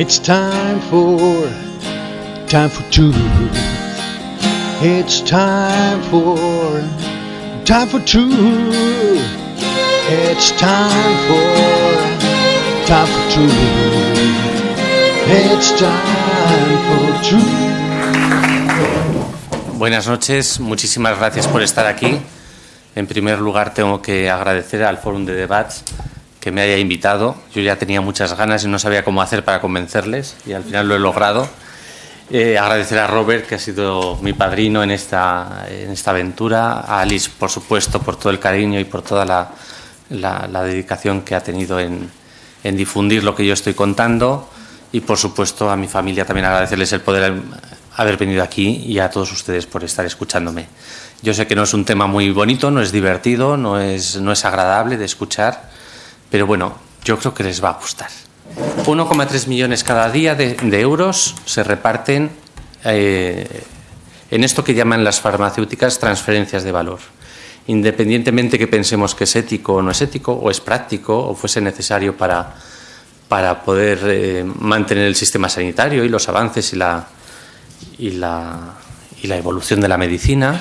It's time for, time for truth. It's time for, time for truth. It's time for, time for truth. It's time for truth. Buenas noches, muchísimas gracias por estar aquí. En primer lugar, tengo que agradecer al Fórum de Debats que me haya invitado. Yo ya tenía muchas ganas y no sabía cómo hacer para convencerles y al final lo he logrado. Eh, agradecer a Robert, que ha sido mi padrino en esta, en esta aventura, a Alice, por supuesto, por todo el cariño y por toda la, la, la dedicación que ha tenido en, en, difundir lo que yo estoy contando y, por supuesto, a mi familia también agradecerles el poder haber venido aquí y a todos ustedes por estar escuchándome. Yo sé que no es un tema muy bonito, no es divertido, no es, no es agradable de escuchar, pero bueno, yo creo que les va a gustar. 1,3 millones cada día de, euros se reparten eh, en esto que llaman las farmacéuticas transferencias de valor. Independientemente que pensemos que es ético o no es ético, o es práctico, o fuese necesario para, para poder eh, mantener el sistema sanitario y los avances y la, y, la, y la evolución de la medicina,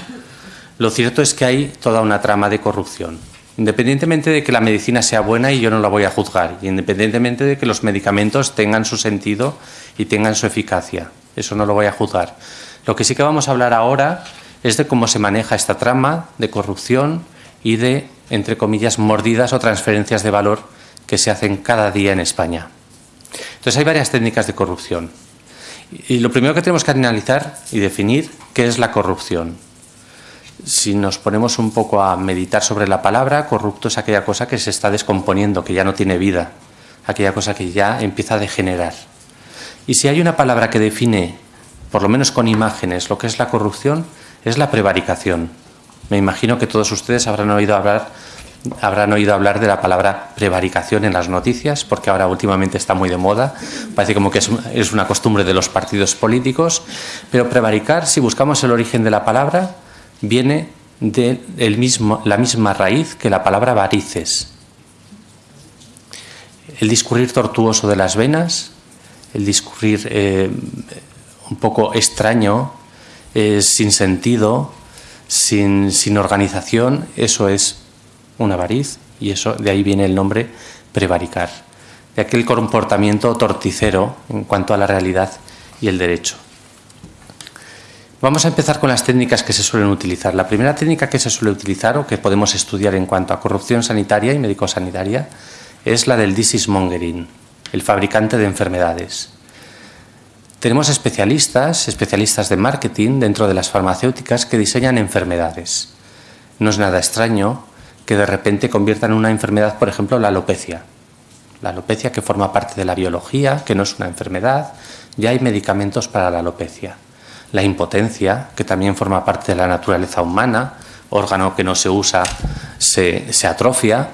lo cierto es que hay toda una trama de corrupción independientemente de que la medicina sea buena y yo no la voy a juzgar, y independientemente de que los medicamentos tengan su sentido y tengan su eficacia, eso no lo voy a juzgar. Lo que sí que vamos a hablar ahora es de cómo se maneja esta trama de corrupción y de, entre comillas, mordidas o transferencias de valor que se hacen cada día en España. Entonces hay varias técnicas de corrupción. Y lo primero que tenemos que analizar y definir qué es la corrupción si nos ponemos un poco a meditar sobre la palabra, corrupto es aquella cosa que se está descomponiendo, que ya no tiene vida, aquella cosa que ya empieza a degenerar. Y si hay una palabra que define, por lo menos con imágenes, lo que es la corrupción, es la prevaricación. Me imagino que todos ustedes habrán oído hablar, habrán oído hablar de la palabra prevaricación en las noticias, porque ahora últimamente está muy de moda, parece como que es, es una costumbre de los partidos políticos, pero prevaricar, si buscamos el origen de la palabra, viene de la misma raíz que la palabra varices. El discurrir tortuoso de las venas, el discurrir eh, un poco extraño, eh, sin sentido, sin, sin, organización, eso es una variz y eso de ahí viene el nombre prevaricar, de aquel comportamiento torticero en cuanto a la realidad y el derecho. Vamos a empezar con las técnicas que se suelen utilizar. La primera técnica que se suele utilizar o que podemos estudiar en cuanto a corrupción sanitaria y médico-sanitaria es la del disease mongering, el fabricante de enfermedades. Tenemos especialistas, especialistas de marketing dentro de las farmacéuticas que diseñan enfermedades. No es nada extraño que de repente conviertan una enfermedad, por ejemplo, la alopecia. La alopecia que forma parte de la biología, que no es una enfermedad, ya hay medicamentos para la alopecia la impotencia, que también forma parte de la naturaleza humana, órgano que no se usa se, atrofia,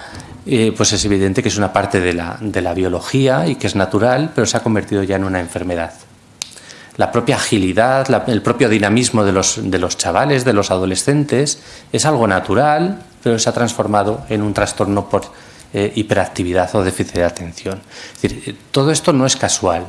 eh, pues es evidente que es una parte de la, de la biología y que es natural, pero se ha convertido ya en una enfermedad. La propia agilidad, el propio dinamismo de los, de los chavales, de los adolescentes, es algo natural, pero se ha transformado en un trastorno por eh, hiperactividad o déficit de atención. Es decir, todo esto no es casual.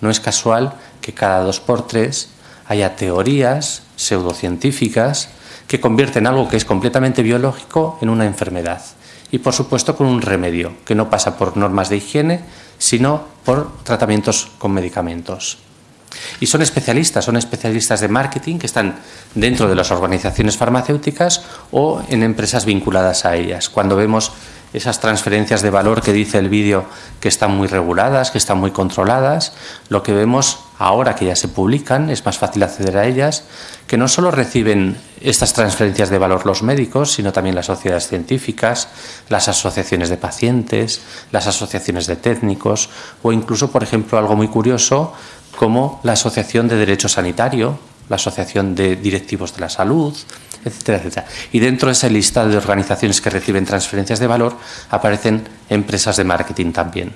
No es casual que cada dos por tres haya teorías pseudocientíficas que convierten algo que es completamente biológico en una enfermedad. Y por supuesto con un remedio, que no pasa por normas de higiene, sino por tratamientos con medicamentos. Y son especialistas, son especialistas de marketing que están dentro de las organizaciones farmacéuticas o en empresas vinculadas a ellas. Cuando vemos esas transferencias de valor que dice el vídeo que están muy reguladas, que están muy controladas, lo que vemos ahora que ya se publican, es más fácil acceder a ellas, que no solo reciben estas transferencias de valor los médicos, sino también las sociedades científicas, las asociaciones de pacientes, las asociaciones de técnicos o incluso, por ejemplo, algo muy curioso como la Asociación de Derecho Sanitario, la Asociación de Directivos de la Salud, etcétera, etcétera. Y dentro de esa lista de organizaciones que reciben transferencias de valor aparecen empresas de marketing también.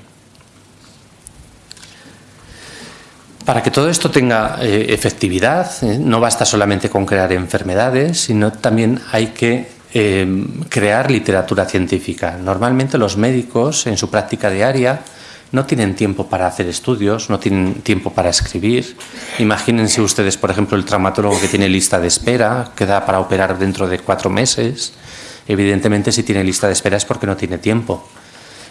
Para que todo esto tenga eh, efectividad, eh, no basta solamente con crear enfermedades, sino también hay que eh, crear literatura científica. Normalmente los médicos, en su práctica diaria, no tienen tiempo para hacer estudios, no tienen tiempo para escribir. Imagínense ustedes, por ejemplo, el traumatólogo que tiene lista de espera, que da para operar dentro de cuatro meses. Evidentemente, si tiene lista de espera es porque no tiene tiempo.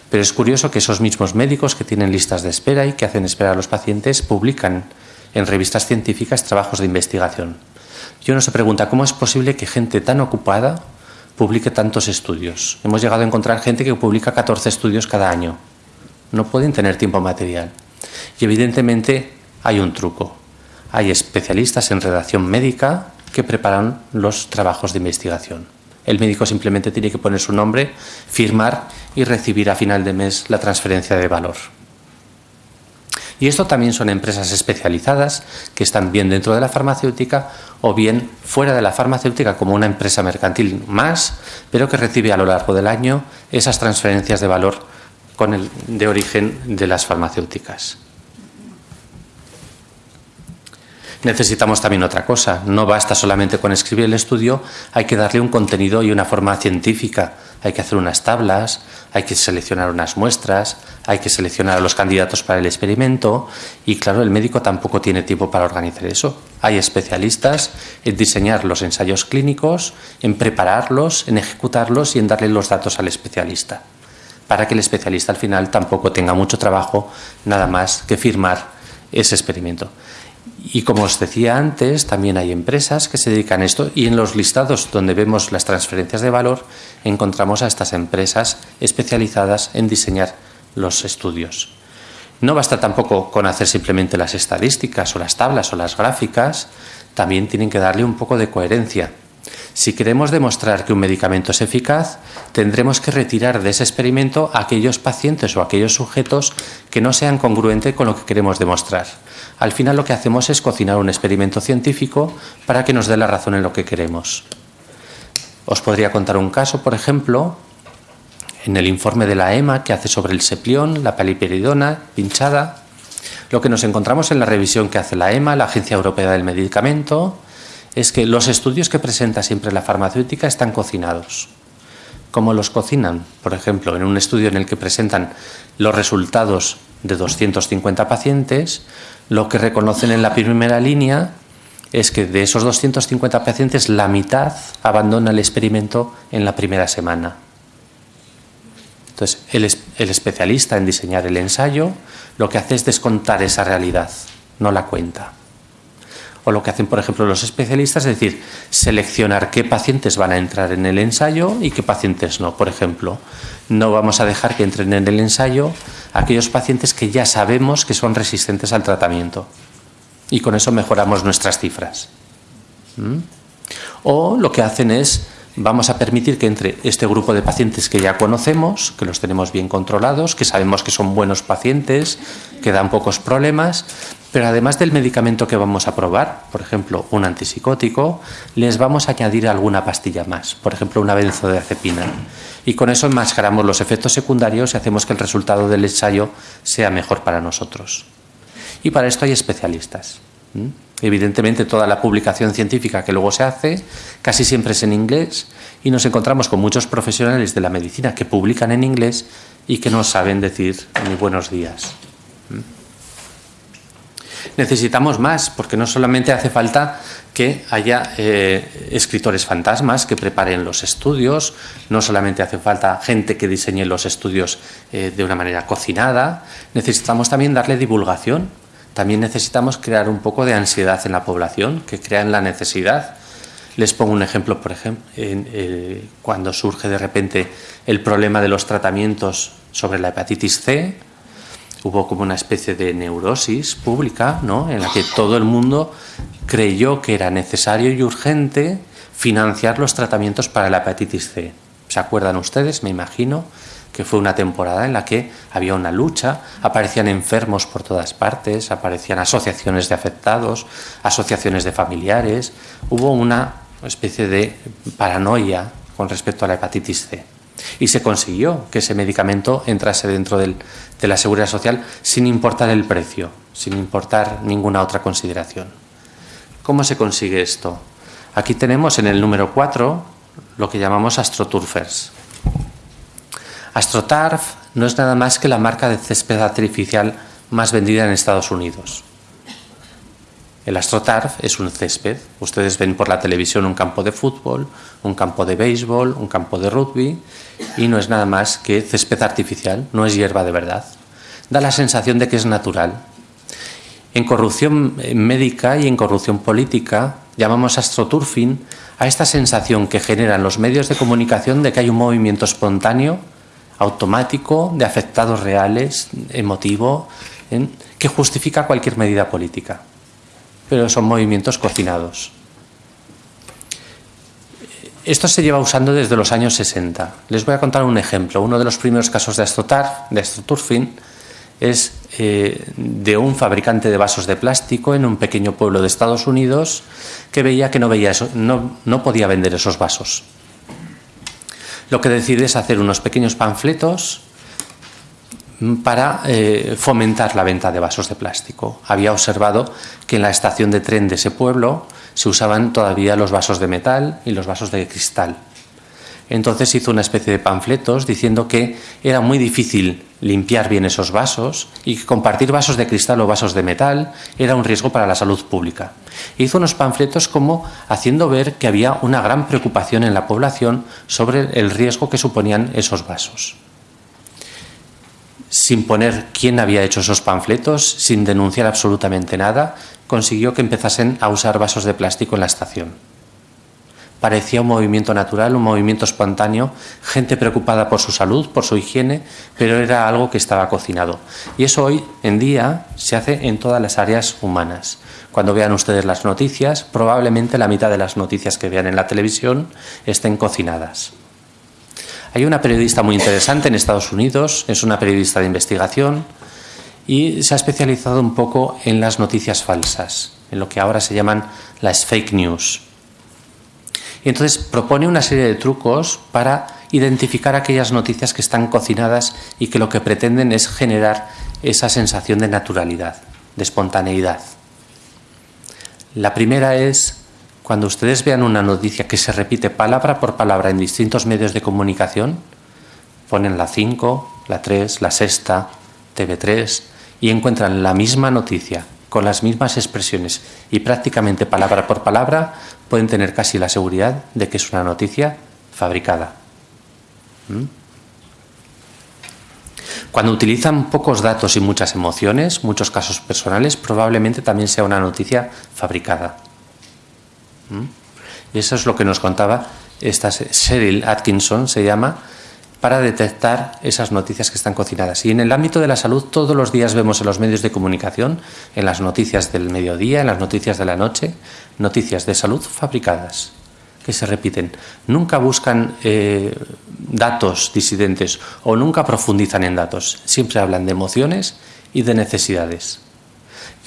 Pero es curioso que esos mismos médicos que tienen listas de espera y que hacen esperar a los pacientes publican en revistas científicas trabajos de investigación. Y uno se pregunta, ¿cómo es posible que gente tan ocupada publique tantos estudios? Hemos llegado a encontrar gente que publica 14 estudios cada año no pueden tener tiempo material. Y evidentemente hay un truco. Hay especialistas en redacción médica que preparan los trabajos de investigación. El médico simplemente tiene que poner su nombre, firmar y recibir a final de mes la transferencia de valor. Y esto también son empresas especializadas que están bien dentro de la farmacéutica o bien fuera de la farmacéutica como una empresa mercantil más, pero que recibe a lo largo del año esas transferencias de valor con el de origen de las farmacéuticas. Necesitamos también otra cosa, no basta solamente con escribir el estudio, hay que darle un contenido y una forma científica, hay que hacer unas tablas, hay que seleccionar unas muestras, hay que seleccionar a los candidatos para el experimento y claro, el médico tampoco tiene tiempo para organizar eso. Hay especialistas en diseñar los ensayos clínicos, en prepararlos, en ejecutarlos y en darle los datos al especialista para que el especialista al final tampoco tenga mucho trabajo, nada más que firmar ese experimento. Y como os decía antes, también hay empresas que se dedican a esto y en los listados donde vemos las transferencias de valor encontramos a estas empresas especializadas en diseñar los estudios. No basta tampoco con hacer simplemente las estadísticas o las tablas o las gráficas, también tienen que darle un poco de coherencia si queremos demostrar que un medicamento es eficaz, tendremos que retirar de ese experimento a aquellos pacientes o aquellos sujetos que no sean congruentes con lo que queremos demostrar. Al final lo que hacemos es cocinar un experimento científico para que nos dé la razón en lo que queremos. Os podría contar un caso, por ejemplo, en el informe de la EMA que hace sobre el seplión, la paliperidona pinchada, lo que nos encontramos en la revisión que hace la EMA, la Agencia Europea del Medicamento, es que los estudios que presenta siempre la farmacéutica están cocinados. ¿Cómo los cocinan? Por ejemplo, en un estudio en el que presentan los resultados de 250 pacientes, lo que reconocen en la primera línea es que de esos 250 pacientes la mitad abandona el experimento en la primera semana. Entonces, el, el, especialista en diseñar el ensayo lo que hace es descontar esa realidad, no la cuenta o lo que hacen, por ejemplo, los especialistas, es decir, seleccionar qué pacientes van a entrar en el ensayo y qué pacientes no. Por ejemplo, no vamos a dejar que entren en el ensayo aquellos pacientes que ya sabemos que son resistentes al tratamiento. Y con eso mejoramos nuestras cifras. ¿Mm? O lo que hacen es vamos a permitir que entre este grupo de pacientes que ya conocemos, que los tenemos bien controlados, que sabemos que son buenos pacientes, que dan pocos problemas, pero además del medicamento que vamos a probar, por ejemplo, un antipsicótico, les vamos a añadir alguna pastilla más, por ejemplo, una benzodiazepina. Y con eso enmascaramos los efectos secundarios y hacemos que el resultado del ensayo sea mejor para nosotros. Y para esto hay especialistas. Evidentemente toda la publicación científica que luego se hace casi siempre es en inglés y nos encontramos con muchos profesionales de la medicina que publican en inglés y que no saben decir ni buenos días. Necesitamos más, porque no solamente hace falta que haya eh, escritores fantasmas que preparen los estudios, no solamente hace falta gente que diseñe los estudios eh, de una manera cocinada, necesitamos también darle divulgación, también necesitamos crear un poco de ansiedad en la población, que crean la necesidad. Les pongo un ejemplo, por ejemplo, eh, cuando surge de repente el problema de los tratamientos sobre la hepatitis C, hubo como una especie de neurosis pública, ¿no? en la que todo el mundo creyó que era necesario y urgente financiar los tratamientos para la hepatitis C. ¿Se acuerdan ustedes? Me imagino que fue una temporada en la que había una lucha, aparecían enfermos por todas partes, aparecían asociaciones de afectados, asociaciones de familiares, hubo una especie de paranoia con respecto a la hepatitis C. Y se consiguió que ese medicamento entrase dentro de la seguridad social sin importar el precio, sin importar ninguna otra consideración. ¿Cómo se consigue esto? Aquí tenemos en el número 4 lo que llamamos astroturfers. AstroTurf no es nada más que la marca de césped artificial más vendida en Estados Unidos. El AstroTurf es un césped. Ustedes ven por la televisión un campo de fútbol, un campo de béisbol, un campo de rugby y no es nada más que césped artificial, no es hierba de verdad. Da la sensación de que es natural. En corrupción médica y en corrupción política llamamos astroturfing a esta sensación que generan los medios de comunicación de que hay un movimiento espontáneo, automático, de afectados reales, emotivo, que justifica cualquier medida política pero son movimientos cocinados. Esto se lleva usando desde los años 60. Les voy a contar un ejemplo. Uno de los primeros casos de astrotar, de astroturfing, es eh, de un fabricante de vasos de plástico en un pequeño pueblo de Estados Unidos que veía que no, veía eso, no, no podía vender esos vasos. Lo que decide es hacer unos pequeños panfletos para eh, fomentar la venta de vasos de plástico. Había observado que en la estación de tren de ese pueblo se usaban todavía los vasos de metal y los vasos de cristal. Entonces hizo una especie de panfletos diciendo que era muy difícil limpiar bien esos vasos y que compartir vasos de cristal o vasos de metal era un riesgo para la salud pública. Hizo unos panfletos como haciendo ver que había una gran preocupación en la población sobre el riesgo que suponían esos vasos sin poner quién había hecho esos panfletos, sin denunciar absolutamente nada, consiguió que empezasen a usar vasos de plástico en la estación. Parecía un movimiento natural, un movimiento espontáneo, gente preocupada por su salud, por su higiene, pero era algo que estaba cocinado. Y eso hoy en día se hace en todas las áreas humanas. Cuando vean ustedes las noticias, probablemente la mitad de las noticias que vean en la televisión estén cocinadas. Hay una periodista muy interesante en Estados Unidos, es una periodista de investigación y se ha especializado un poco en las noticias falsas, en lo que ahora se llaman las fake news. Y entonces propone una serie de trucos para identificar aquellas noticias que están cocinadas y que lo que pretenden es generar esa sensación de naturalidad, de espontaneidad. La primera es cuando ustedes vean una noticia que se repite palabra por palabra en distintos medios de comunicación, ponen la 5, la 3, la sexta, TV3 y encuentran la misma noticia con las mismas expresiones y prácticamente palabra por palabra, pueden tener casi la seguridad de que es una noticia fabricada. ¿Mm? Cuando utilizan pocos datos y muchas emociones, muchos casos personales, probablemente también sea una noticia fabricada. ¿Mm? Y eso es lo que nos contaba esta Cheryl Atkinson, se llama, para detectar esas noticias que están cocinadas. Y en el ámbito de la salud, todos los días vemos en los medios de comunicación, en las noticias del mediodía, en las noticias de la noche, noticias de salud fabricadas, que se repiten. Nunca buscan eh, datos disidentes o nunca profundizan en datos. Siempre hablan de emociones y de necesidades.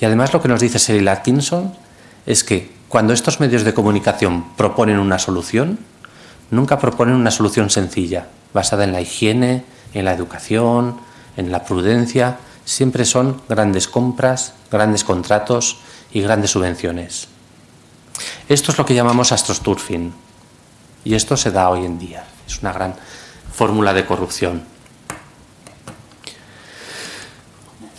Y además lo que nos dice Cheryl Atkinson es que cuando estos medios de comunicación proponen una solución, nunca proponen una solución sencilla, basada en la higiene, en la educación, en la prudencia, siempre son grandes compras, grandes contratos y grandes subvenciones. Esto es lo que llamamos astrosturfing y esto se da hoy en día. Es una gran fórmula de corrupción.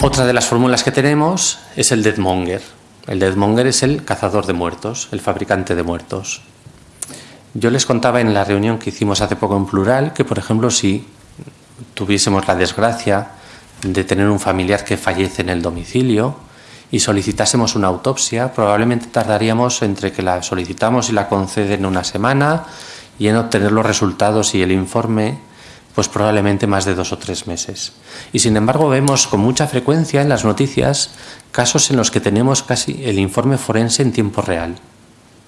Otra de las fórmulas que tenemos es el deadmonger. El Deadmonger es el cazador de muertos, el fabricante de muertos. Yo les contaba en la reunión que hicimos hace poco en plural que, por ejemplo, si tuviésemos la desgracia de tener un familiar que fallece en el domicilio y solicitásemos una autopsia, probablemente tardaríamos entre que la solicitamos y la conceden una semana y en obtener los resultados y el informe pues probablemente más de dos o tres meses. Y sin embargo vemos con mucha frecuencia en las noticias casos en los que tenemos casi el informe forense en tiempo real.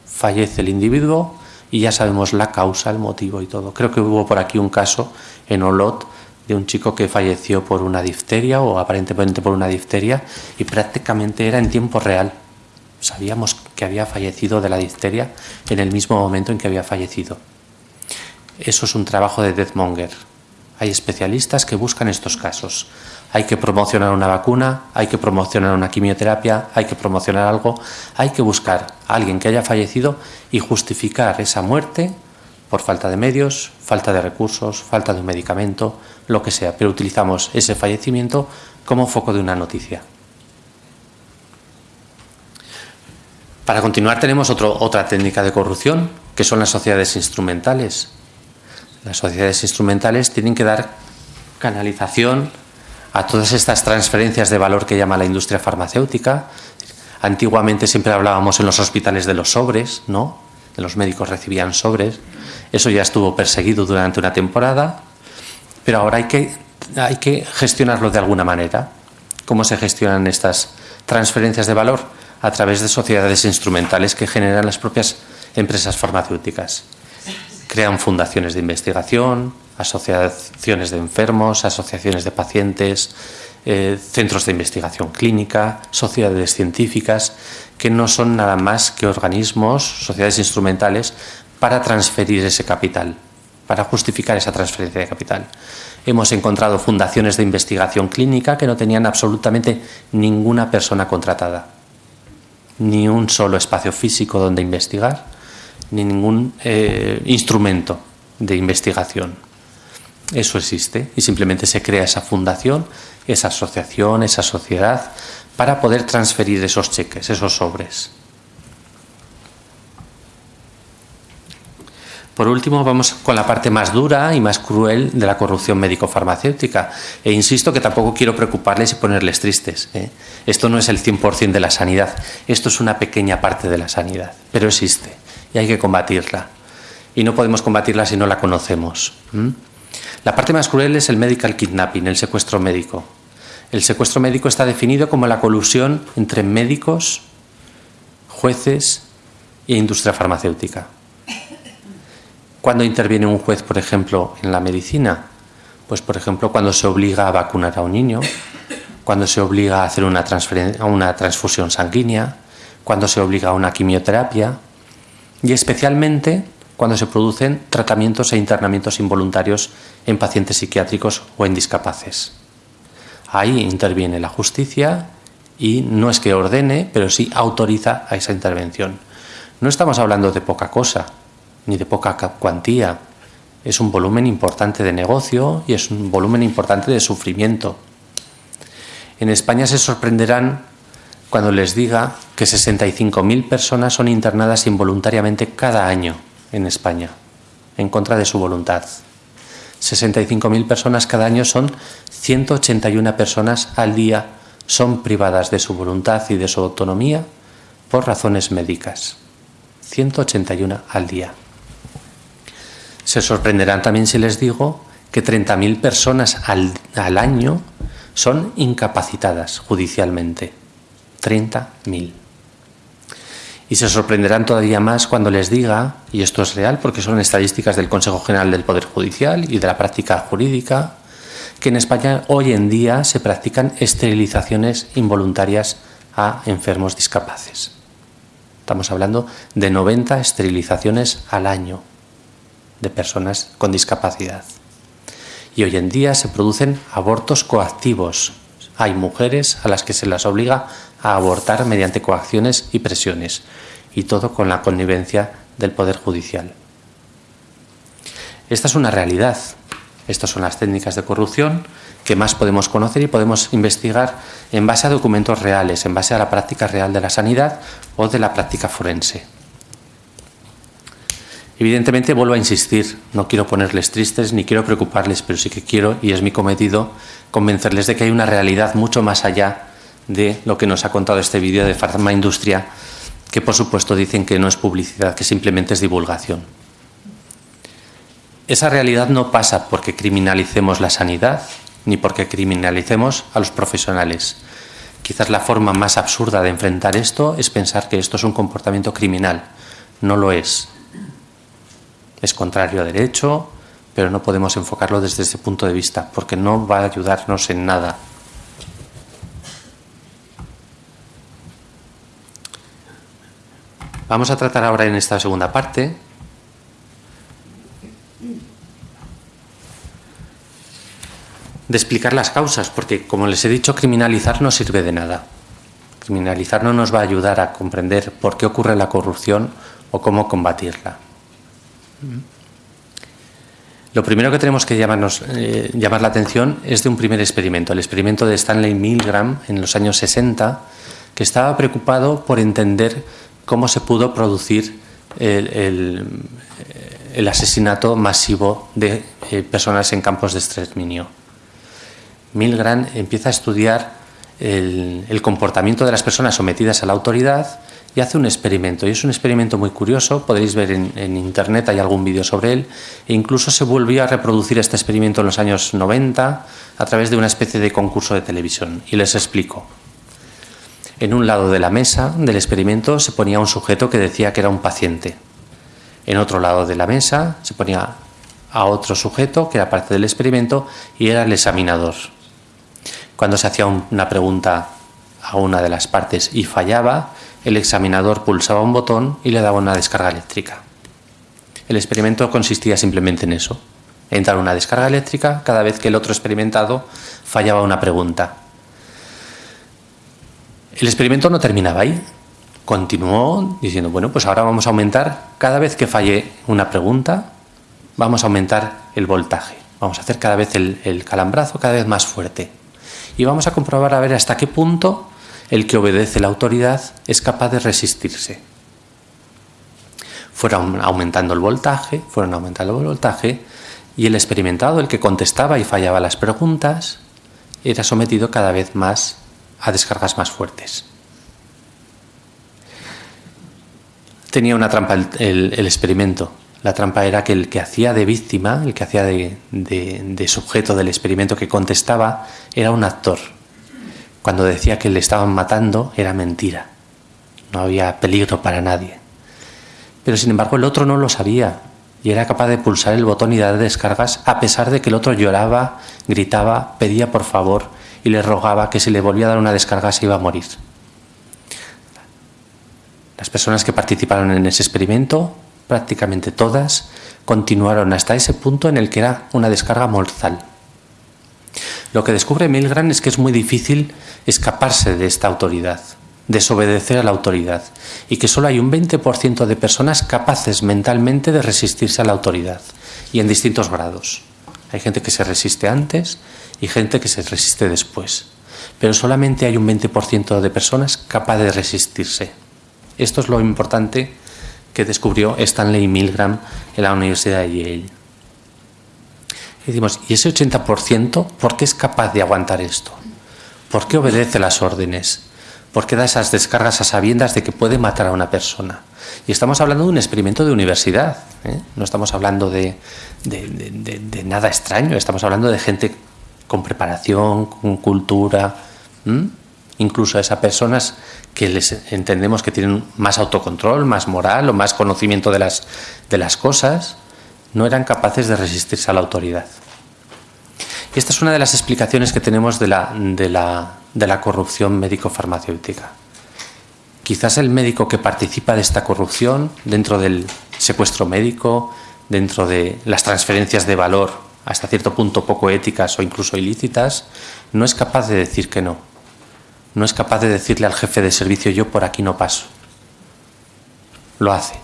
Fallece el individuo y ya sabemos la causa, el motivo y todo. Creo que hubo por aquí un caso en Olot de un chico que falleció por una difteria o aparentemente por una difteria y prácticamente era en tiempo real. Sabíamos que había fallecido de la difteria en el mismo momento en que había fallecido. Eso es un trabajo de Deathmonger. Hay especialistas que buscan estos casos. Hay que promocionar una vacuna, hay que promocionar una quimioterapia, hay que promocionar algo, hay que buscar a alguien que haya fallecido y justificar esa muerte por falta de medios, falta de recursos, falta de un medicamento, lo que sea, pero utilizamos ese fallecimiento como foco de una noticia. Para continuar tenemos otra técnica de corrupción, que son las sociedades instrumentales. Las sociedades instrumentales tienen que dar canalización a todas estas transferencias de valor que llama la industria farmacéutica. Antiguamente siempre hablábamos en los hospitales de los sobres, ¿no? De los médicos recibían sobres. Eso ya estuvo perseguido durante una temporada, pero ahora hay que, hay que gestionarlo de alguna manera. ¿Cómo se gestionan estas transferencias de valor? A través de sociedades instrumentales que generan las propias empresas farmacéuticas. Crean fundaciones de investigación, asociaciones de enfermos, asociaciones de pacientes, eh, centros de investigación clínica, sociedades científicas, que no son nada más que organismos, sociedades instrumentales, para transferir ese capital, para justificar esa transferencia de capital. Hemos encontrado fundaciones de investigación clínica que no tenían absolutamente ninguna persona contratada, ni un solo espacio físico donde investigar, ni ningún eh, instrumento de investigación. Eso existe y simplemente se crea esa fundación, esa asociación, esa sociedad para poder transferir esos cheques, esos sobres. Por último, vamos con la parte más dura y más cruel de la corrupción médico-farmacéutica. E insisto que tampoco quiero preocuparles y ponerles tristes. ¿eh? Esto no es el 100% de la sanidad, esto es una pequeña parte de la sanidad, pero existe y hay que combatirla. Y no podemos combatirla si no la conocemos. La parte más cruel es el medical kidnapping, el secuestro médico. El secuestro médico está definido como la colusión entre médicos, jueces e industria farmacéutica. ¿Cuándo interviene un juez, por ejemplo, en la medicina? Pues, por ejemplo, cuando se obliga a vacunar a un niño, cuando se obliga a hacer una, una transfusión sanguínea, cuando se obliga a una quimioterapia y especialmente cuando se producen tratamientos e internamientos involuntarios en pacientes psiquiátricos o en discapaces. Ahí interviene la justicia y no es que ordene, pero sí autoriza a esa intervención. No estamos hablando de poca cosa, ni de poca cuantía. Es un volumen importante de negocio y es un volumen importante de sufrimiento. En España se sorprenderán cuando les diga que 65.000 personas son internadas involuntariamente cada año en España, en contra de su voluntad. 65.000 personas cada año son 181 personas al día son privadas de su voluntad y de su autonomía por razones médicas. 181 al día. Se sorprenderán también si les digo que 30.000 personas al, al, año son incapacitadas judicialmente. 30.000. Y se sorprenderán todavía más cuando les diga, y esto es real porque son estadísticas del Consejo General del Poder Judicial y de la práctica jurídica, que en España hoy en día se practican esterilizaciones involuntarias a enfermos discapaces. Estamos hablando de 90 esterilizaciones al año de personas con discapacidad. Y hoy en día se producen abortos coactivos. Hay mujeres a las que se las obliga a abortar mediante coacciones y presiones, y todo con la connivencia del Poder Judicial. Esta es una realidad. Estas son las técnicas de corrupción que más podemos conocer y podemos investigar en base a documentos reales, en base a la práctica real de la sanidad o de la práctica forense. Evidentemente vuelvo a insistir, no quiero ponerles tristes ni quiero preocuparles, pero sí que quiero, y es mi cometido, convencerles de que hay una realidad mucho más allá de lo que nos ha contado este vídeo de Farma Industria, que por supuesto dicen que no es publicidad, que simplemente es divulgación. Esa realidad no pasa porque criminalicemos la sanidad, ni porque criminalicemos a los profesionales. Quizás la forma más absurda de enfrentar esto es pensar que esto es un comportamiento criminal. No lo es. Es contrario a derecho, pero no podemos enfocarlo desde ese punto de vista, porque no va a ayudarnos en nada. Vamos a tratar ahora en esta segunda parte de explicar las causas, porque como les he dicho, criminalizar no sirve de nada. Criminalizar no nos va a ayudar a comprender por qué ocurre la corrupción o cómo combatirla. Lo primero que tenemos que eh, llamar la atención es de un primer experimento, el experimento de Stanley Milgram en los años 60, que estaba preocupado por entender cómo se pudo producir el, asesinato masivo de eh, personas en campos de exterminio. Milgram empieza a estudiar el comportamiento de las personas sometidas a la autoridad y hace un experimento. Y es un experimento muy curioso, podéis ver en, internet, hay algún vídeo sobre él. E incluso se volvió a reproducir este experimento en los años 90 a través de una especie de concurso de televisión. Y les explico. En un lado de la mesa del experimento se ponía un sujeto que decía que era un paciente. En otro lado de la mesa se ponía a otro sujeto que era parte del experimento y era el examinador. Cuando se hacía una pregunta a una de las partes y fallaba, el examinador pulsaba un botón y le daba una descarga eléctrica. El experimento consistía simplemente en eso, en dar una descarga eléctrica cada vez que el otro experimentado fallaba una pregunta. El experimento no terminaba ahí. Continuó diciendo, bueno, pues ahora vamos a aumentar, cada vez que falle una pregunta, vamos a aumentar el voltaje. Vamos a hacer cada vez el, calambrazo cada vez más fuerte. Y vamos a comprobar a ver hasta qué punto el que obedece la autoridad es capaz de resistirse. Fueron aumentando el voltaje, fueron aumentando el voltaje, y el experimentado, el que contestaba y fallaba las preguntas, era sometido cada vez más a descargas más fuertes. Tenía una trampa el, experimento. La trampa era que el que hacía de víctima, el que hacía de sujeto del experimento que contestaba, era un actor cuando decía que le estaban matando era mentira. No había peligro para nadie. Pero sin embargo el otro no lo sabía y era capaz de pulsar el botón y dar descargas a pesar de que el otro lloraba, gritaba, pedía por favor y le rogaba que si le volvía a dar una descarga se iba a morir. Las personas que participaron en ese experimento, prácticamente todas, continuaron hasta ese punto en el que era una descarga mortal. Lo que descubre Milgram es que es muy difícil escaparse de esta autoridad, desobedecer a la autoridad, y que solo hay un 20% de personas capaces mentalmente de resistirse a la autoridad, y en distintos grados. Hay gente que se resiste antes y gente que se resiste después, pero solamente hay un 20% de personas capaces de resistirse. Esto es lo importante que descubrió Stanley Milgram en la Universidad de Yale. Y decimos, ¿y ese 80% por qué es capaz de aguantar esto? ¿Por qué obedece las órdenes? ¿Por qué da esas descargas a sabiendas de que puede matar a una persona? Y estamos hablando de un experimento de universidad, ¿eh? no estamos hablando de, nada extraño, estamos hablando de gente con preparación, con cultura, incluso a esas personas que les entendemos que tienen más autocontrol, más moral o más conocimiento de las, de las cosas, no eran capaces de resistirse a la autoridad. Y esta es una de las explicaciones que tenemos de la, de la, de la corrupción médico-farmacéutica. Quizás el médico que participa de esta corrupción dentro del secuestro médico, dentro de las transferencias de valor hasta cierto punto poco éticas o incluso ilícitas, no es capaz de decir que no. No es capaz de decirle al jefe de servicio yo por aquí no paso. Lo hace.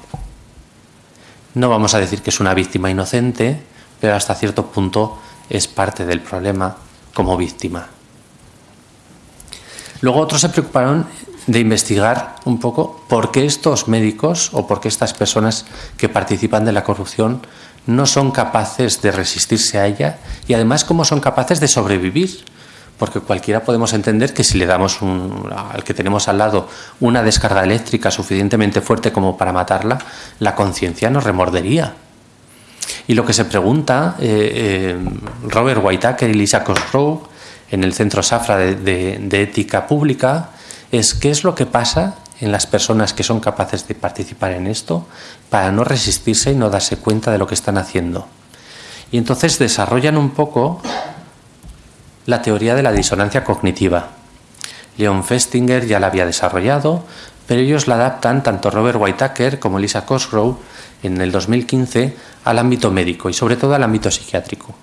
No vamos a decir que es una víctima inocente, pero hasta cierto punto es parte del problema como víctima. Luego otros se preocuparon de investigar un poco por qué estos médicos o por qué estas personas que participan de la corrupción no son capaces de resistirse a ella y además cómo son capaces de sobrevivir porque cualquiera podemos entender que si le damos al que tenemos al lado una descarga eléctrica suficientemente fuerte como para matarla, la conciencia nos remordería. Y lo que se pregunta eh, eh, Robert Whitaker y Lisa Cosgrove en el Centro Safra de, Ética Pública es qué es lo que pasa en las personas que son capaces de participar en esto para no resistirse y no darse cuenta de lo que están haciendo. Y entonces desarrollan un poco la teoría de la disonancia cognitiva. Leon Festinger ya la había desarrollado, pero ellos la adaptan, tanto Robert Whitaker como Lisa Cosgrove, en el 2015, al ámbito médico y sobre todo al ámbito psiquiátrico.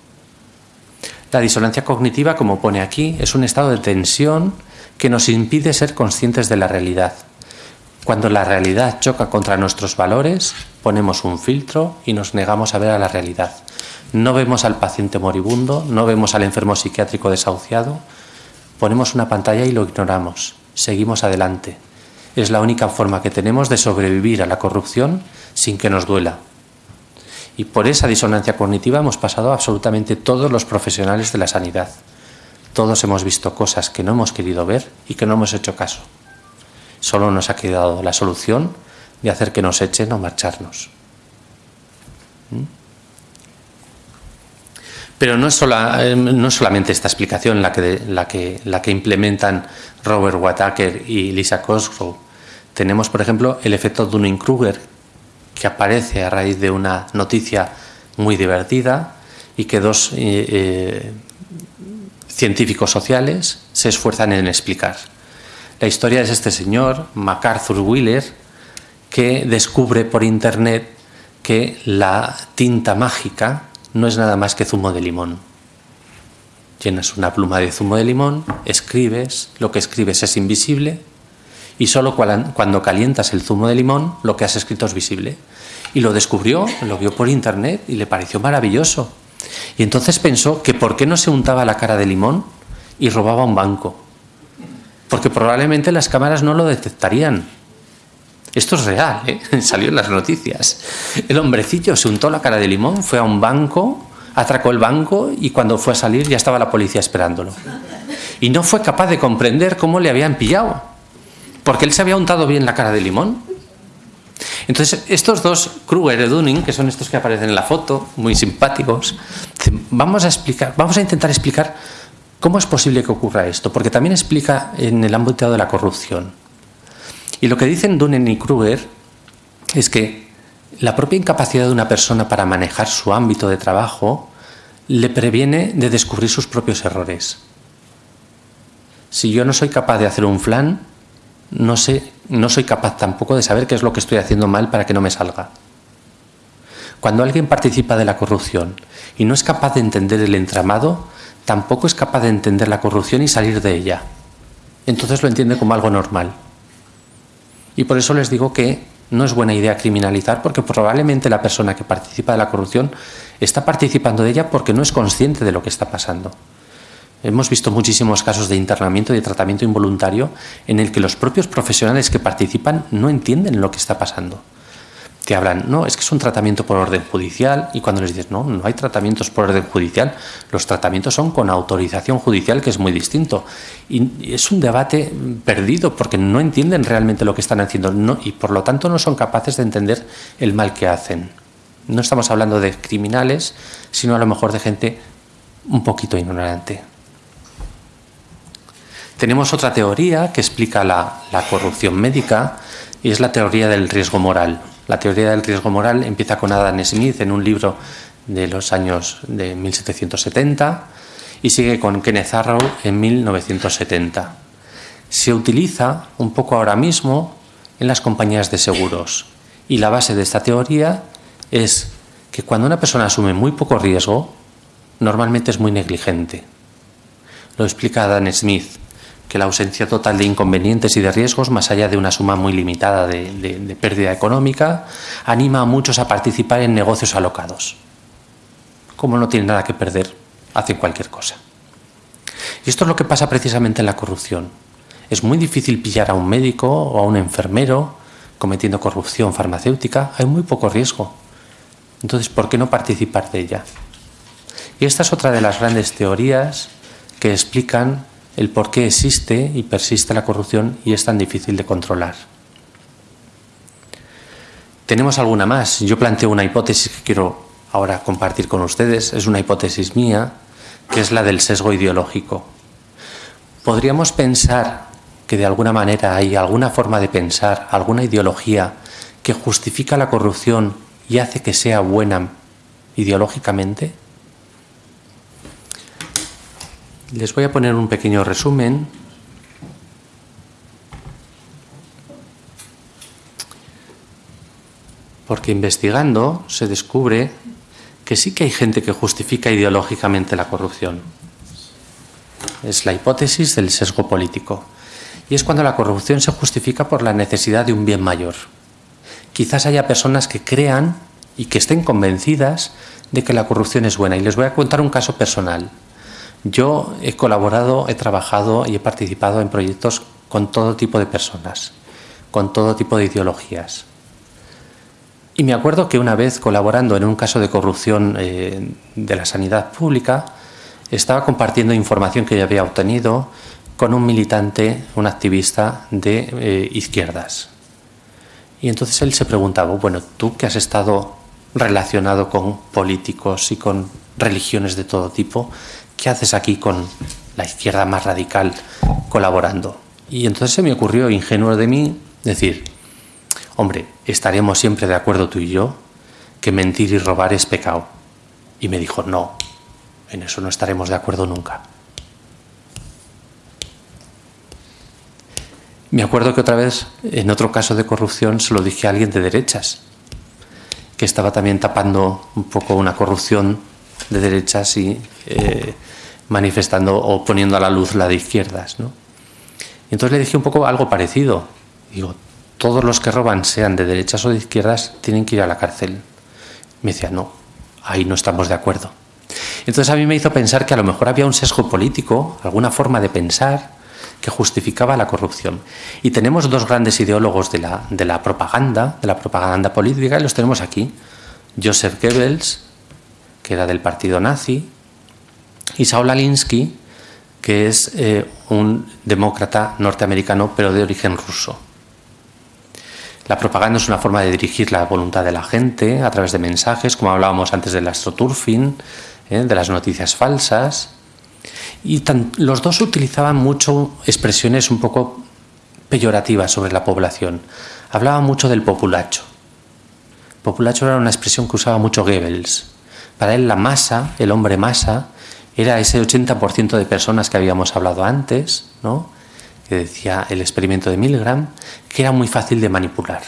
La disonancia cognitiva, como pone aquí, es un estado de tensión que nos impide ser conscientes de la realidad. Cuando la realidad choca contra nuestros valores, ponemos un filtro y nos negamos a ver a la realidad. No vemos al paciente moribundo, no vemos al enfermo psiquiátrico desahuciado, ponemos una pantalla y lo ignoramos, seguimos adelante. Es la única forma que tenemos de sobrevivir a la corrupción sin que nos duela. Y por esa disonancia cognitiva hemos pasado absolutamente todos los profesionales de la sanidad. Todos hemos visto cosas que no hemos querido ver y que no hemos hecho caso. Solo nos ha quedado la solución de hacer que nos echen o marcharnos. ¿Mm? Pero no es, eh, no solamente esta explicación la que, la, que, la que implementan Robert Wataker y Lisa Cosgrove. Tenemos, por ejemplo, el efecto Dunning-Kruger, que aparece a raíz de una noticia muy divertida y que dos eh, eh, científicos sociales se esfuerzan en explicar. La historia es este señor, MacArthur Wheeler, que descubre por internet que la tinta mágica no es nada más que zumo de limón. Llenas una pluma de zumo de limón, escribes, lo que escribes es invisible y solo cuando calientas el zumo de limón lo que has escrito es visible. Y lo descubrió, lo vio por internet y le pareció maravilloso. Y entonces pensó que por qué no se untaba la cara de limón y robaba un banco. Porque probablemente las cámaras no lo detectarían. Esto es real, ¿eh? salió en las noticias. El hombrecillo se untó la cara de limón, fue a un banco, atracó el banco y cuando fue a salir ya estaba la policía esperándolo. Y no fue capaz de comprender cómo le habían pillado porque él se había untado bien la cara de limón. Entonces, estos dos, Kruger y Dunning, que son estos que aparecen en la foto, muy simpáticos, vamos a explicar, vamos a intentar explicar cómo es posible que ocurra esto, porque también explica en el ámbito de la corrupción. Y lo que dicen Dunning y Kruger es que la propia incapacidad de una persona para manejar su ámbito de trabajo le previene de descubrir sus propios errores. Si yo no soy capaz de hacer un flan, no, sé, no soy capaz tampoco de saber qué es lo que estoy haciendo mal para que no me salga. Cuando alguien participa de la corrupción y no es capaz de entender el entramado, tampoco es capaz de entender la corrupción y salir de ella. Entonces lo entiende como algo normal. Y por eso les digo que no es buena idea criminalizar porque probablemente la persona que participa de la corrupción está participando de ella porque no es consciente de lo que está pasando. Hemos visto muchísimos casos de internamiento y de tratamiento involuntario en el que los propios profesionales que participan no entienden lo que está pasando. Te hablan, no, es que es un tratamiento por orden judicial y cuando les dices, no, no hay tratamientos por orden judicial, los tratamientos son con autorización judicial, que es muy distinto. Y es un debate perdido porque no entienden realmente lo que están haciendo y por lo tanto no son capaces de entender el mal que hacen. No estamos hablando de criminales, sino a lo mejor de gente un poquito ignorante. Tenemos otra teoría que explica la, corrupción médica y es la teoría del riesgo moral. La teoría del riesgo moral empieza con Adam Smith en un libro de los años de 1770 y sigue con Kenneth Arrow en 1970. Se utiliza un poco ahora mismo en las compañías de seguros y la base de esta teoría es que cuando una persona asume muy poco riesgo, normalmente es muy negligente. Lo explica Adam Smith que la ausencia total de inconvenientes y de riesgos, más allá de una suma muy limitada de, pérdida económica, anima a muchos a participar en negocios alocados. Como no tienen nada que perder, hacen cualquier cosa. Y esto es lo que pasa precisamente en la corrupción. Es muy difícil pillar a un médico o a un enfermero cometiendo corrupción farmacéutica, hay muy poco riesgo. Entonces, ¿por qué no participar de ella? Y esta es otra de las grandes teorías que explican el por qué existe y persiste la corrupción y es tan difícil de controlar. Tenemos alguna más. Yo planteo una hipótesis que quiero ahora compartir con ustedes. Es una hipótesis mía, que es la del sesgo ideológico. Podríamos pensar que de alguna manera hay alguna forma de pensar, alguna ideología que justifica la corrupción y hace que sea buena ideológicamente. Les voy a poner un pequeño resumen. Porque investigando se descubre que sí que hay gente que justifica ideológicamente la corrupción. Es la hipótesis del sesgo político. Y es cuando la corrupción se justifica por la necesidad de un bien mayor. Quizás haya personas que crean y que estén convencidas de que la corrupción es buena. Y les voy a contar un caso personal. Yo he colaborado, he trabajado y he participado en proyectos con todo tipo de personas, con todo tipo de ideologías. Y me acuerdo que una vez colaborando en un caso de corrupción eh, de la sanidad pública, estaba compartiendo información que yo había obtenido con un militante, un activista de eh, izquierdas. Y entonces él se preguntaba, bueno, tú que has estado relacionado con políticos y con religiones de todo tipo, ¿qué haces aquí con la izquierda más radical colaborando? Y entonces se me ocurrió, ingenuo de mí, decir, hombre, estaremos siempre de acuerdo tú y yo que mentir y robar es pecado. Y me dijo, no, en eso no estaremos de acuerdo nunca. Me acuerdo que otra vez, en otro caso de corrupción, se lo dije a alguien de derechas, que estaba también tapando un poco una corrupción de derechas y eh, manifestando o poniendo a la luz la de izquierdas. ¿no? Y entonces le dije un poco algo parecido. Digo, todos los que roban, sean de derechas o de izquierdas, tienen que ir a la cárcel. Me decía, no, ahí no estamos de acuerdo. Entonces a mí me hizo pensar que a lo mejor había un sesgo político, alguna forma de pensar que justificaba la corrupción. Y tenemos dos grandes ideólogos de la, de la propaganda, de la propaganda política, y los tenemos aquí. Joseph Goebbels, que era del partido nazi, y Saul Alinsky, que es eh, un demócrata norteamericano, pero de origen ruso. La propaganda es una forma de dirigir la voluntad de la gente a través de mensajes, como hablábamos antes del astroturfing, ¿eh? de las noticias falsas. Y los dos utilizaban mucho expresiones un poco peyorativas sobre la población. Hablaban mucho del populacho. Populacho era una expresión que usaba mucho Goebbels. Para él la masa, el hombre masa, era ese 80% de personas que habíamos hablado antes, ¿no? que decía el experimento de Milgram, que era muy fácil de manipular.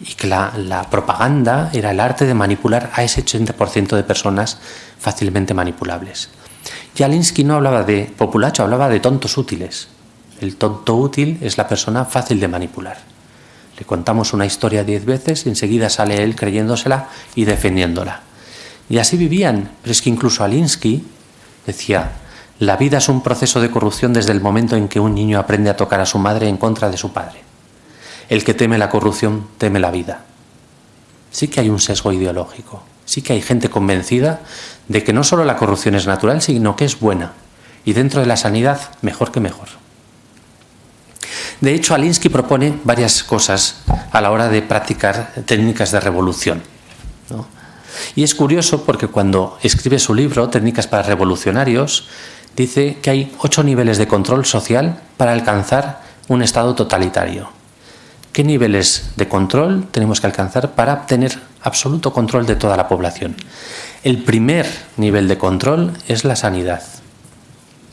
Y que la, propaganda era el arte de manipular a ese 80% de personas fácilmente manipulables. Y Alinsky no hablaba de populacho, hablaba de tontos útiles. El tonto útil es la persona fácil de manipular. Le contamos una historia diez veces y enseguida sale él creyéndosela y defendiéndola. Y así vivían, pero es que incluso Alinsky decía, la vida es un proceso de corrupción desde el momento en que un niño aprende a tocar a su madre en contra de su padre. El que teme la corrupción teme la vida. Sí que hay un sesgo ideológico, sí que hay gente convencida de que no solo la corrupción es natural, sino que es buena. Y dentro de la sanidad, mejor que mejor. De hecho, Alinsky propone varias cosas a la hora de practicar técnicas de revolución. Y es curioso porque cuando escribe su libro, Técnicas para Revolucionarios, dice que hay ocho niveles de control social para alcanzar un estado totalitario. ¿Qué niveles de control tenemos que alcanzar para obtener absoluto control de toda la población? El primer nivel de control es la sanidad.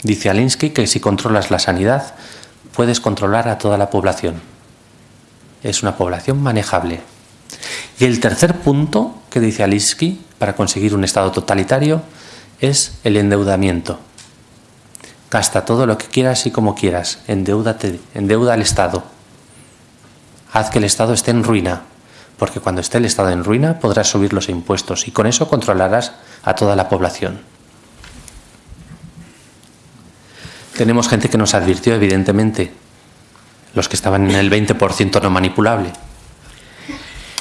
Dice Alinsky que si controlas la sanidad, puedes controlar a toda la población. Es una población manejable. Y el tercer punto que dice Alinsky para conseguir un estado totalitario es el endeudamiento. Gasta todo lo que quieras y como quieras, endeúdate, endeuda al Estado. Haz que el Estado esté en ruina, porque cuando esté el Estado en ruina podrás subir los impuestos y con eso controlarás a toda la población. Tenemos gente que nos advirtió, evidentemente, los que estaban en el 20% no manipulable.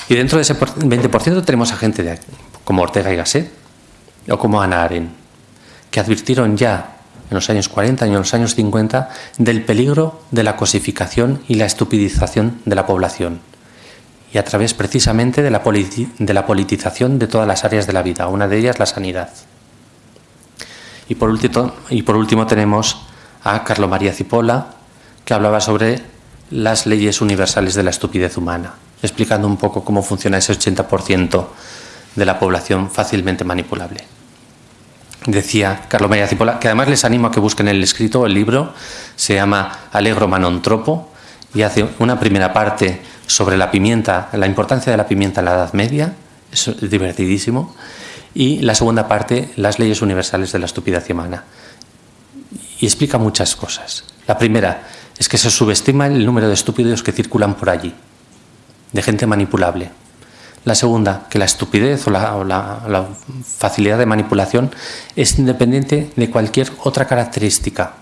Y dentro de ese 20% tenemos a gente como Ortega y Gasset o como Ana Aren, que advirtieron ya en los años 40 y en los años 50 del peligro de la cosificación y la estupidización de la población y a través precisamente de la, politización de todas las áreas de la vida, una de ellas la sanidad. Y por último, y por último tenemos a Carlo María Cipolla, que hablaba sobre las leyes universales de la estupidez humana, explicando un poco cómo funciona ese 80% de la población fácilmente manipulable decía Carlos María Cipolla, que además les animo a que busquen el escrito, el libro, se llama Alegro Manontropo y hace una primera parte sobre la pimienta, la importancia de la pimienta en la Edad Media, es divertidísimo, y la segunda parte, las leyes universales de la estupidez humana. Y explica muchas cosas. La primera es que se subestima el número de estúpidos que circulan por allí, de gente manipulable. La segunda, que la estupidez o, la, facilidad de manipulación es independiente de cualquier otra característica.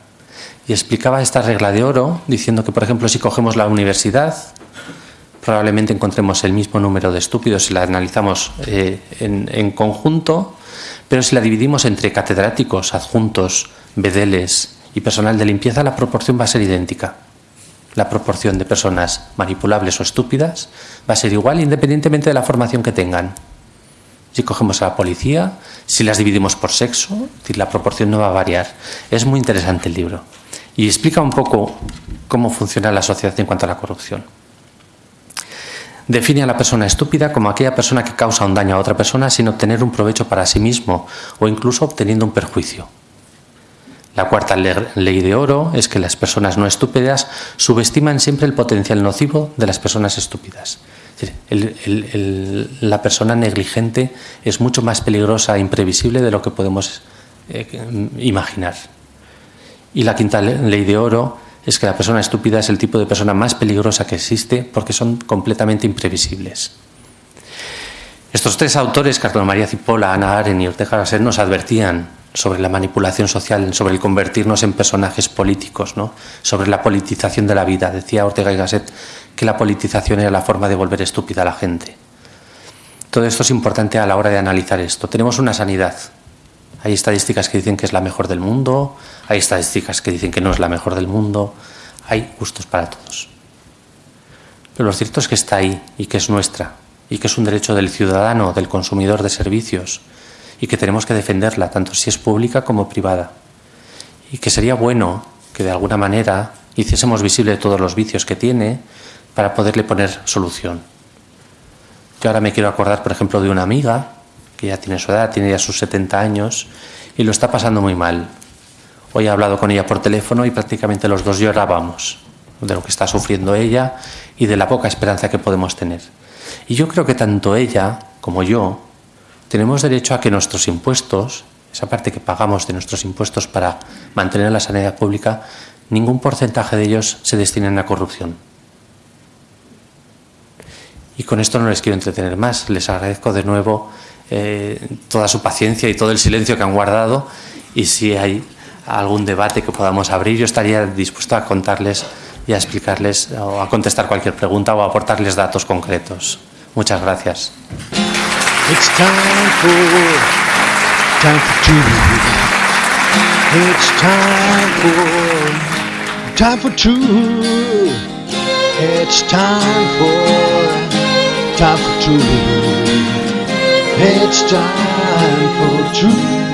Y explicaba esta regla de oro diciendo que, por ejemplo, si cogemos la universidad, probablemente encontremos el mismo número de estúpidos si la analizamos eh, en, en conjunto, pero si la dividimos entre catedráticos, adjuntos, bedeles y personal de limpieza, la proporción va a ser idéntica la proporción de personas manipulables o estúpidas va a ser igual independientemente de la formación que tengan. Si cogemos a la policía, si las dividimos por sexo, la proporción no va a variar. Es muy interesante el libro y explica un poco cómo funciona la sociedad en cuanto a la corrupción. Define a la persona estúpida como aquella persona que causa un daño a otra persona sin obtener un provecho para sí mismo o incluso obteniendo un perjuicio. La cuarta ley de oro es que las personas no estúpidas subestiman siempre el potencial nocivo de las personas estúpidas. la persona negligente es mucho más peligrosa e imprevisible de lo que podemos eh, imaginar. Y la quinta ley de oro es que la persona estúpida es el tipo de persona más peligrosa que existe porque son completamente imprevisibles. Estos tres autores, Carlos María Cipolla, Ana Aren y Ortega Gasset, nos advertían sobre la manipulación social, sobre el convertirnos en personajes políticos, ¿no? sobre la politización de la vida. Decía Ortega y Gasset que la politización era la forma de volver estúpida a la gente. Todo esto es importante a la hora de analizar esto. Tenemos una sanidad. Hay estadísticas que dicen que es la mejor del mundo, hay estadísticas que dicen que no es la mejor del mundo, hay gustos para todos. Pero lo cierto es que está ahí y que es nuestra y que es un derecho del ciudadano, del consumidor de servicios, y que tenemos que defenderla, tanto si es pública como privada. Y que sería bueno que de alguna manera hiciésemos visible todos los vicios que tiene para poderle poner solución. Yo ahora me quiero acordar, por ejemplo, de una amiga que ya tiene su edad, tiene ya sus 70 años y lo está pasando muy mal. Hoy he hablado con ella por teléfono y prácticamente los dos llorábamos de lo que está sufriendo ella y de la poca esperanza que podemos tener. Y yo creo que tanto ella como yo tenemos derecho a que nuestros impuestos, esa parte que pagamos de nuestros impuestos para mantener la sanidad pública, ningún porcentaje de ellos se destinen a corrupción. Y con esto no les quiero entretener más. Les agradezco de nuevo eh, toda su paciencia y todo el silencio que han guardado. Y si hay algún debate que podamos abrir, yo estaría dispuesto a contarles y a explicarles o a contestar cualquier pregunta o a aportarles datos concretos. Muchas gracias. It's time for time for two. It's time for time for two. It's time for time for two. It's time for two.